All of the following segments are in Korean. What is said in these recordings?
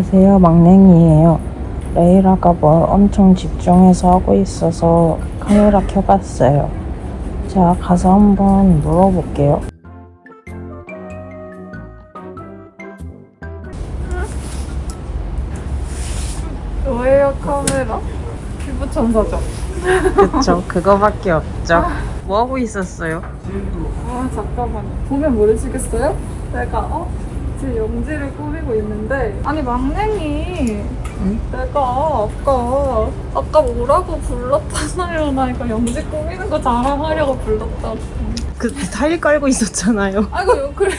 안녕하세요. 막냉이에요. 레이라가 뭘 엄청 집중해서 하고 있어서 카메라 켜봤어요. 자, 가서 한번 물어볼게요. 뭐예요 카메라? 피부 천사죠. 그쵸, 그거밖에 없죠. 뭐 하고 있었어요? 아 잠깐만 보면 모르시겠어요? 내가 어? 제 영지를 꾸미고 있는데 아니 막냉이 응? 내가 아까 아까 뭐라고 불렀잖아요. 나 이거 영지 꾸미는 거 자랑하려고 불렀다고. 그 타일 깔고 있었잖아요. 아이고 요 그래.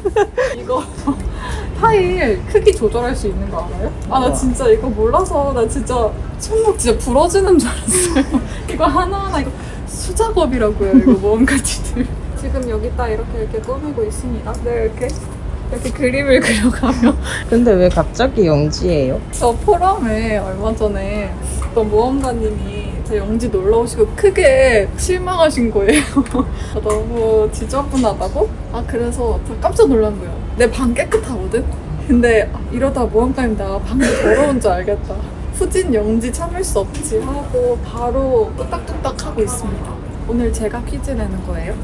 이거 타일 크기 조절할 수 있는 거 알아요? 아 나 진짜 이거 몰라서 나 진짜 손목 진짜 부러지는 줄 알았어요. 이거 하나하나 이거 수작업이라고요 이거 뭔가 지들. 지금 여기다 이렇게 이렇게 꾸미고 있습니다. 네 이렇게 이렇게 그림을 그려가며 근데 왜 갑자기 영지예요? 저 포럼에 얼마 전에 어떤 모험가님이 제 영지 놀러 오시고 크게 실망하신 거예요. 너무 지저분하다고? 아 그래서 저 깜짝 놀란 거예요. 내 방 깨끗하거든? 근데 아, 이러다 모험가님 나 방이 더러운 줄 알겠다. 후진 영지 참을 수 없지 하고 바로 뚝딱뚝딱 하고 있습니다. 오늘 제가 퀴즈 내는 거예요.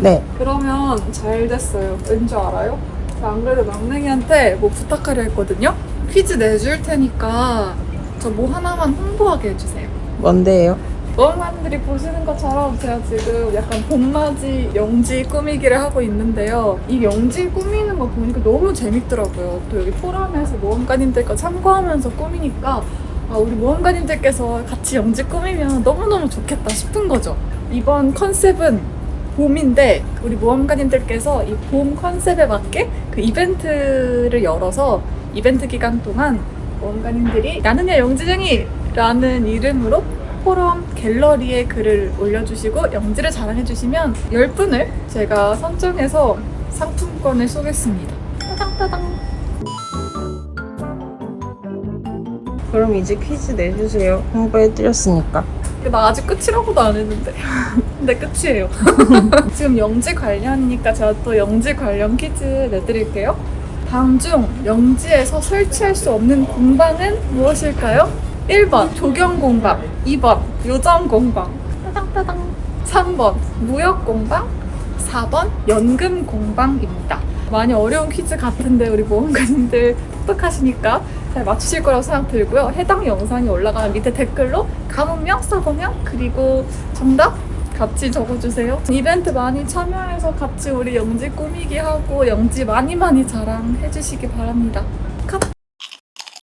네. 그러면 잘 됐어요. 왠 줄 알아요? 저안 그래도 막냉이한테 뭐 부탁하려 했거든요? 퀴즈 내줄 테니까 저 뭐 하나만 홍보하게 해주세요. 뭔데요? 모험가님들이 보시는 것처럼 제가 지금 약간 봄맞이 영지 꾸미기를 하고 있는데요. 이 영지 꾸미는 거 보니까 너무 재밌더라고요. 또 여기 포럼에서 모험가님들과 참고하면서 꾸미니까 아, 우리 모험가님들께서 같이 영지 꾸미면 너무너무 좋겠다 싶은 거죠. 이번 컨셉은 봄인데 우리 모험가님들께서 이 봄 컨셉에 맞게 그 이벤트를 열어서 이벤트 기간 동안 모험가님들이 나는야 영지쟁이 라는 이름으로 포럼 갤러리에 글을 올려주시고 영지를 자랑해주시면 10분을 제가 선정해서 상품권을 쏘겠습니다. 따당따당. 그럼 이제 퀴즈 내주세요. 홍보해드렸으니까. 나 아직 끝이라고도 안 했는데. 근데 끝이에요. 지금 영지 관련이니까 제가 또 영지 관련 퀴즈 내드릴게요. 다음 중 영지에서 설치할 수 없는 공방은 무엇일까요? 1번 조경 공방, 2번 요정 공방, 따당따당. 3번 무역 공방, 4번 연금 공방입니다. 많이 어려운 퀴즈 같은데 우리 모험가님들 똑똑하시니까 잘 맞추실 거라고 생각 들고요. 해당 영상이 올라가면 밑에 댓글로 가문명 써보면 그리고 정답 같이 적어주세요. 이벤트 많이 참여해서 같이 우리 영지 꾸미기 하고 영지 많이 많이 자랑해주시기 바랍니다. 컷!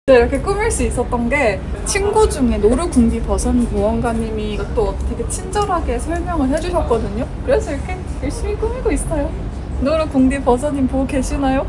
네, 이렇게 꾸밀 수 있었던 게 친구 중에 노루궁디 버선 모험가님이 또 되게 친절하게 설명을 해주셨거든요. 그래서 이렇게 열심히 꾸미고 있어요. 노루궁디 버선님 보고 계시나요?